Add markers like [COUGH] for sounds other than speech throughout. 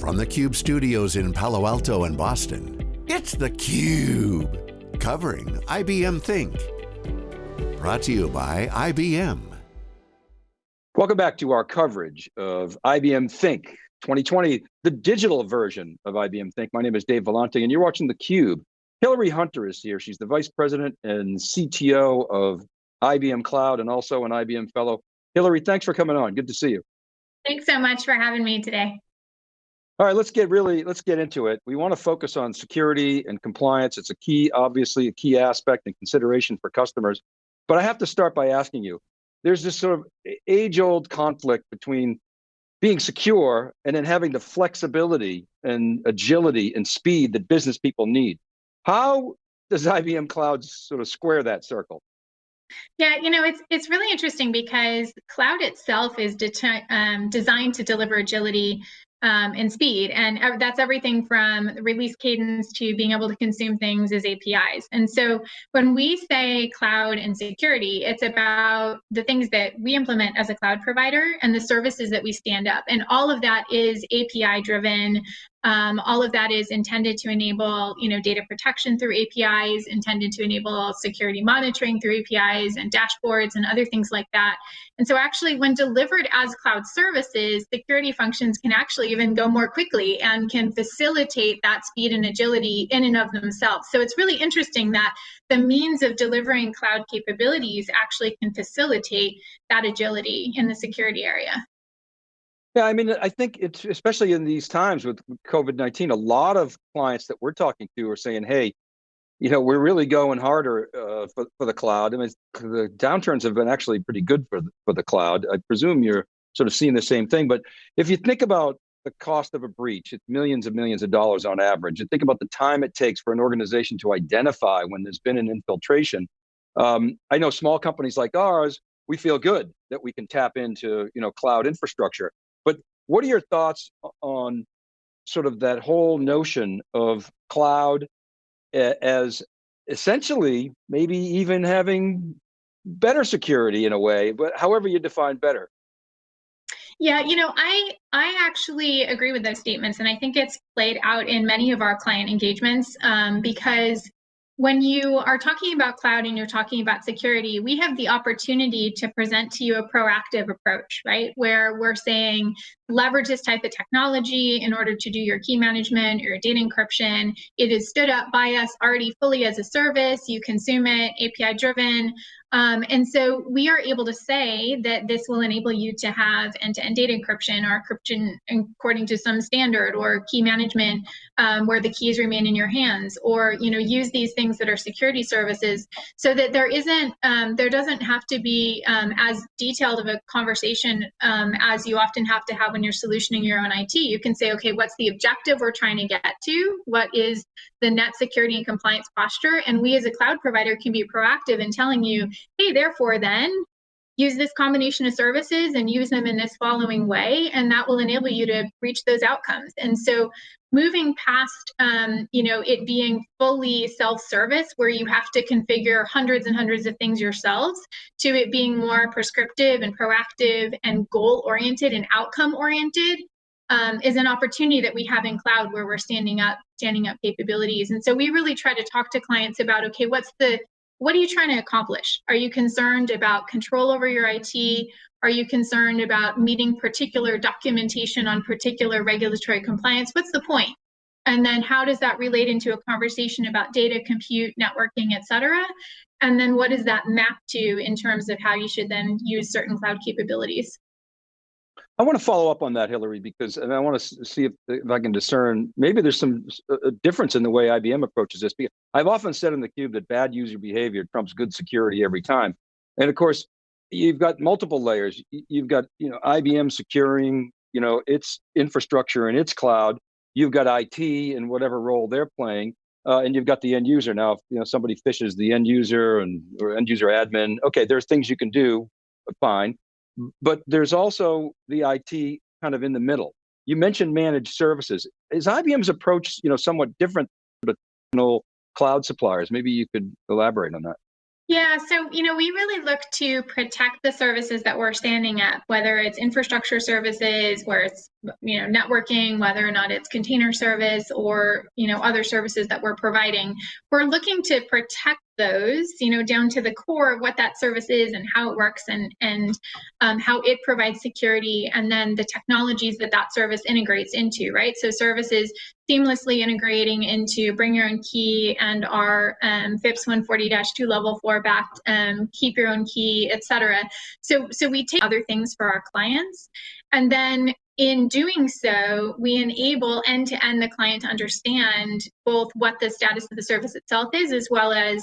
From the Cube studios in Palo Alto and Boston, it's theCUBE. Covering IBM Think. Brought to you by IBM. Welcome back to our coverage of IBM Think 2020, the digital version of IBM Think. My name is Dave Vellante and you're watching theCUBE. Hillary Hunter is here. She's the Vice President and CTO of IBM Cloud and also an IBM Fellow. Hillary, thanks for coming on. Good to see you. Thanks so much for having me today. All right, let's get really, let's get into it. We want to focus on security and compliance. It's a key, obviously a key aspect and consideration for customers. But I have to start by asking you, there's this sort of age old conflict between being secure and then having the flexibility and agility and speed that business people need. How does IBM Cloud sort of square that circle? Yeah, you know, it's it's really interesting because cloud itself is um, designed to deliver agility um, and speed. And that's everything from release cadence to being able to consume things as APIs. And so when we say cloud and security, it's about the things that we implement as a cloud provider and the services that we stand up. And all of that is API driven, um, all of that is intended to enable, you know, data protection through APIs, intended to enable security monitoring through APIs and dashboards and other things like that. And so actually when delivered as cloud services, security functions can actually even go more quickly and can facilitate that speed and agility in and of themselves. So it's really interesting that the means of delivering cloud capabilities actually can facilitate that agility in the security area. Yeah, I mean, I think it's especially in these times with COVID-19, a lot of clients that we're talking to are saying, hey, you know, we're really going harder uh, for, for the cloud. I mean, the downturns have been actually pretty good for the, for the cloud. I presume you're sort of seeing the same thing, but if you think about the cost of a breach, it's millions and millions of dollars on average, and think about the time it takes for an organization to identify when there's been an infiltration. Um, I know small companies like ours, we feel good that we can tap into you know, cloud infrastructure. But what are your thoughts on sort of that whole notion of cloud as essentially maybe even having better security in a way, but however you define better? Yeah, you know, I I actually agree with those statements, and I think it's played out in many of our client engagements um, because when you are talking about cloud and you're talking about security, we have the opportunity to present to you a proactive approach, right? Where we're saying, leverage this type of technology in order to do your key management, your data encryption. It is stood up by us already fully as a service. You consume it, API driven. Um, and so we are able to say that this will enable you to have end-to-end data encryption or encryption according to some standard or key management um, where the keys remain in your hands or you know use these things that are security services so that there isn't um, there doesn't have to be um, as detailed of a conversation um, as you often have to have when you're solutioning your own IT. You can say, okay, what's the objective we're trying to get to? What is the net security and compliance posture? And we as a cloud provider can be proactive in telling you, hey, therefore then use this combination of services and use them in this following way, and that will enable you to reach those outcomes. And so moving past um, you know it being fully self-service where you have to configure hundreds and hundreds of things yourselves to it being more prescriptive and proactive and goal oriented and outcome oriented um, is an opportunity that we have in cloud where we're standing up standing up capabilities and so we really try to talk to clients about okay what's the what are you trying to accomplish? Are you concerned about control over your IT? Are you concerned about meeting particular documentation on particular regulatory compliance? What's the point? And then how does that relate into a conversation about data, compute, networking, et cetera? And then what does that map to in terms of how you should then use certain cloud capabilities? I want to follow up on that, Hillary, because I want to see if, if I can discern, maybe there's some difference in the way IBM approaches this. Because I've often said in the cube that bad user behavior trumps good security every time. And of course, you've got multiple layers. You've got, you know, IBM securing, you know, its infrastructure and its cloud. You've got IT and whatever role they're playing. Uh, and you've got the end user now. If, you know, somebody phishes the end user and or end user admin. Okay, there's things you can do, fine but there's also the IT kind of in the middle. You mentioned managed services. Is IBM's approach, you know, somewhat different to traditional cloud suppliers? Maybe you could elaborate on that. Yeah, so you know, we really look to protect the services that we're standing up, whether it's infrastructure services, where it's you know networking, whether or not it's container service or you know other services that we're providing. We're looking to protect those, you know, down to the core of what that service is and how it works and and um, how it provides security, and then the technologies that that service integrates into, right? So services seamlessly integrating into Bring Your Own Key and our um, FIPS 140-2 Level 4 backed um, Keep Your Own Key, etc. So so we take other things for our clients, and then in doing so, we enable end to end the client to understand both what the status of the service itself is, as well as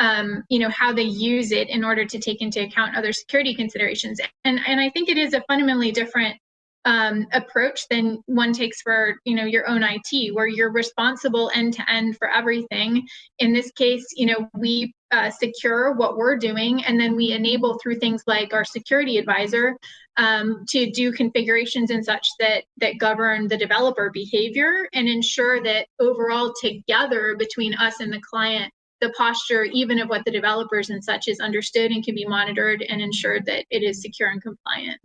um, you know how they use it in order to take into account other security considerations. And and I think it is a fundamentally different um, approach than one takes for you know your own IT, where you're responsible end to end for everything. In this case, you know we uh, secure what we're doing, and then we enable through things like our security advisor um, to do configurations and such that that govern the developer behavior and ensure that overall together between us and the client the posture even of what the developers and such is understood and can be monitored and ensured that it is secure and compliant.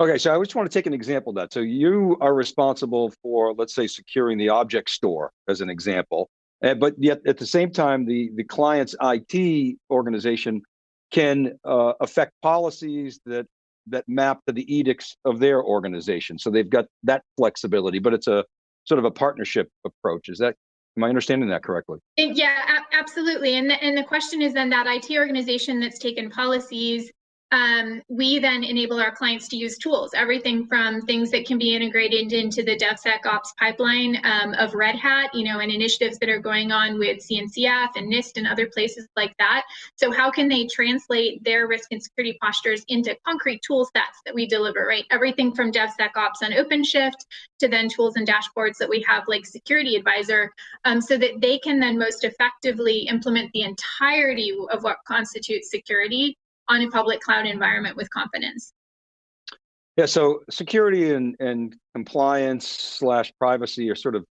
Okay, so I just want to take an example of that. So you are responsible for, let's say, securing the object store as an example, uh, but yet at the same time, the, the client's IT organization can uh, affect policies that that map to the edicts of their organization. So they've got that flexibility, but it's a sort of a partnership approach. Is that, am I understanding that correctly? Yeah, absolutely. And the, and the question is then that IT organization that's taken policies um, we then enable our clients to use tools, everything from things that can be integrated into the DevSecOps pipeline um, of Red Hat, you know, and initiatives that are going on with CNCF and NIST and other places like that. So how can they translate their risk and security postures into concrete tool sets that we deliver, right? Everything from DevSecOps on OpenShift to then tools and dashboards that we have like Security Advisor, um, so that they can then most effectively implement the entirety of what constitutes security on a public cloud environment with confidence. Yeah, so security and, and compliance slash privacy are sort of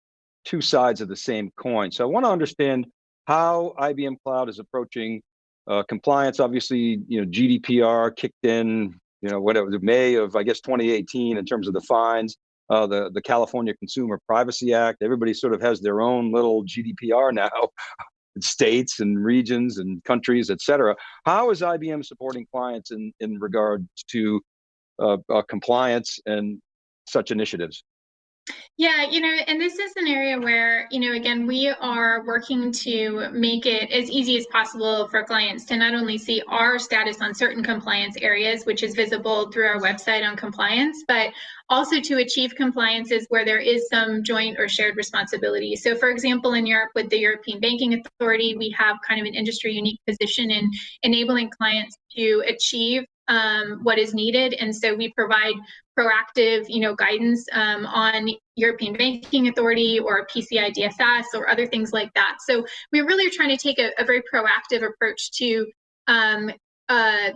two sides of the same coin. So I want to understand how IBM Cloud is approaching uh, compliance. Obviously, you know, GDPR kicked in, you know, whatever, May of, I guess, 2018 in terms of the fines, uh, the, the California Consumer Privacy Act. Everybody sort of has their own little GDPR now [LAUGHS] states and regions and countries, et cetera. How is IBM supporting clients in, in regard to uh, uh, compliance and such initiatives? Yeah, you know, and this is an area where, you know, again, we are working to make it as easy as possible for clients to not only see our status on certain compliance areas, which is visible through our website on compliance, but also to achieve compliances where there is some joint or shared responsibility. So for example, in Europe with the European Banking Authority, we have kind of an industry unique position in enabling clients to achieve um, what is needed. And so we provide proactive, you know, guidance um, on European Banking Authority or PCI DSS or other things like that. So we really are trying to take a, a very proactive approach to um, uh,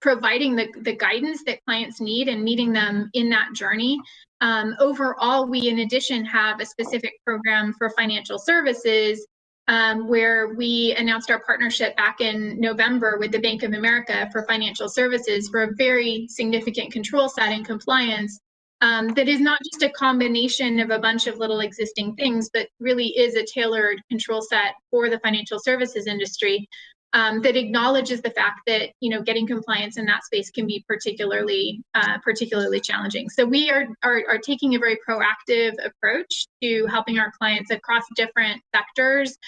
providing the, the guidance that clients need and meeting them in that journey. Um, overall, we in addition have a specific program for financial services um, where we announced our partnership back in November with the Bank of America for financial services for a very significant control set and compliance um, that is not just a combination of a bunch of little existing things, but really is a tailored control set for the financial services industry um, that acknowledges the fact that you know getting compliance in that space can be particularly uh, particularly challenging. So we are, are are taking a very proactive approach to helping our clients across different sectors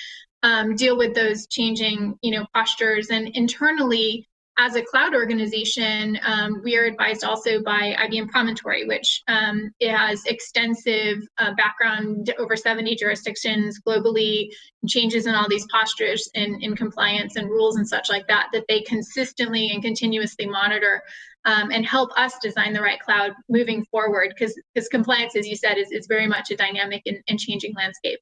um, deal with those changing you know postures and internally as a cloud organization, um, we are advised also by IBM Promontory, which um, has extensive uh, background over 70 jurisdictions globally, changes in all these postures in, in compliance and rules and such like that, that they consistently and continuously monitor um, and help us design the right cloud moving forward. Because compliance, as you said, is, is very much a dynamic and, and changing landscape.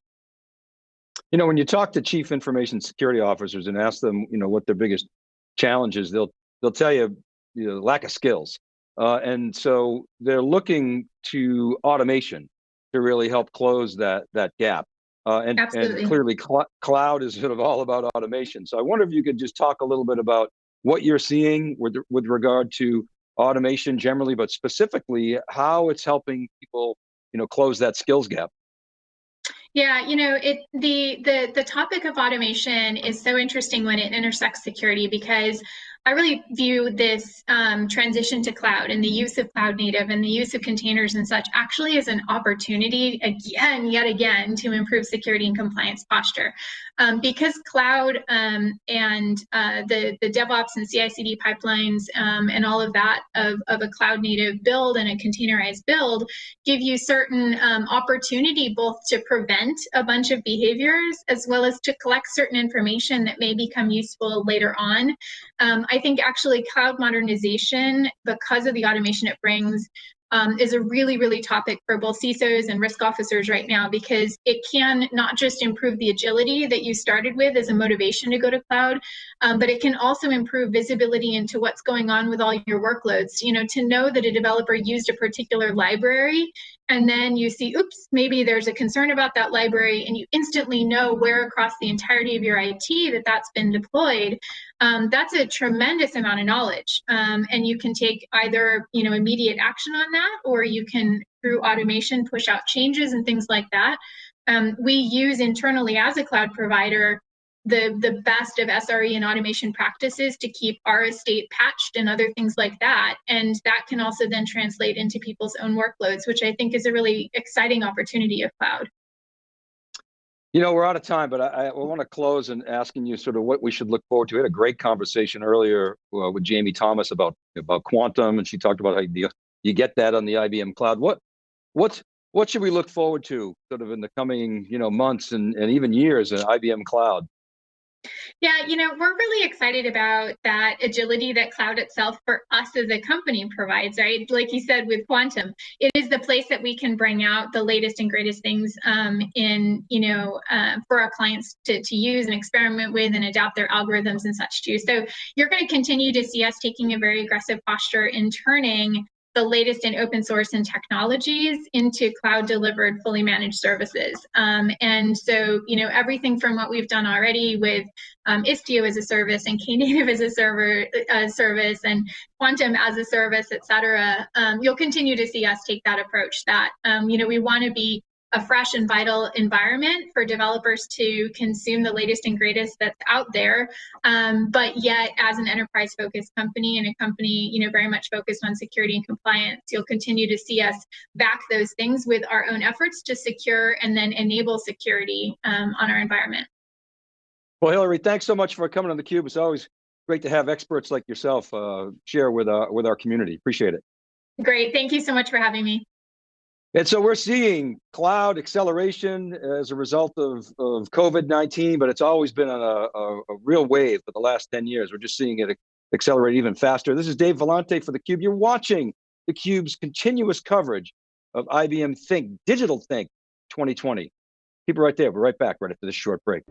You know, when you talk to chief information security officers and ask them, you know, what their biggest challenges, they'll they'll tell you, you know, lack of skills. Uh, and so they're looking to automation to really help close that that gap. Uh, and, and clearly cl cloud is sort of all about automation. So I wonder if you could just talk a little bit about what you're seeing with, with regard to automation generally, but specifically how it's helping people, you know, close that skills gap. Yeah, you know, it the the the topic of automation is so interesting when it intersects security because I really view this um, transition to cloud and the use of cloud native and the use of containers and such actually as an opportunity again, yet again, to improve security and compliance posture. Um, because cloud um, and uh, the, the DevOps and CI/CD pipelines um, and all of that of, of a cloud native build and a containerized build give you certain um, opportunity both to prevent a bunch of behaviors as well as to collect certain information that may become useful later on. Um, I think actually cloud modernization, because of the automation it brings, um, is a really, really topic for both CISOs and risk officers right now because it can not just improve the agility that you started with as a motivation to go to cloud, um, but it can also improve visibility into what's going on with all your workloads. You know, to know that a developer used a particular library and then you see, oops, maybe there's a concern about that library, and you instantly know where across the entirety of your IT that that's been deployed. Um, that's a tremendous amount of knowledge, um, and you can take either you know immediate action on that, or you can through automation push out changes and things like that. Um, we use internally as a cloud provider the the best of SRE and automation practices to keep our estate patched and other things like that. And that can also then translate into people's own workloads, which I think is a really exciting opportunity of cloud. You know, we're out of time, but I, I want to close and asking you sort of what we should look forward to. We had a great conversation earlier uh, with Jamie Thomas about about quantum, and she talked about how you, you get that on the IBM cloud. What what's what should we look forward to sort of in the coming you know months and, and even years in IBM cloud? Yeah, you know, we're really excited about that agility that cloud itself for us as a company provides, right? Like you said with Quantum, it is the place that we can bring out the latest and greatest things um, in, you know, uh, for our clients to, to use and experiment with and adapt their algorithms and such too. So you're going to continue to see us taking a very aggressive posture in turning the latest in open source and technologies into cloud delivered fully managed services. Um, and so, you know, everything from what we've done already with um, Istio as a service and Knative [LAUGHS] as a server uh, service and Quantum as a service, et cetera, um, you'll continue to see us take that approach that, um, you know, we want to be a fresh and vital environment for developers to consume the latest and greatest that's out there. Um, but yet, as an enterprise focused company and a company, you know, very much focused on security and compliance, you'll continue to see us back those things with our own efforts to secure and then enable security um, on our environment. Well, Hillary, thanks so much for coming on theCUBE. It's always great to have experts like yourself uh, share with, uh, with our community. Appreciate it. Great, thank you so much for having me. And so we're seeing cloud acceleration as a result of, of COVID-19, but it's always been a, a, a, real wave for the last 10 years. We're just seeing it accelerate even faster. This is Dave Vellante for theCUBE. You're watching theCUBE's continuous coverage of IBM Think, Digital Think 2020. Keep it right there. We're right back right after this short break.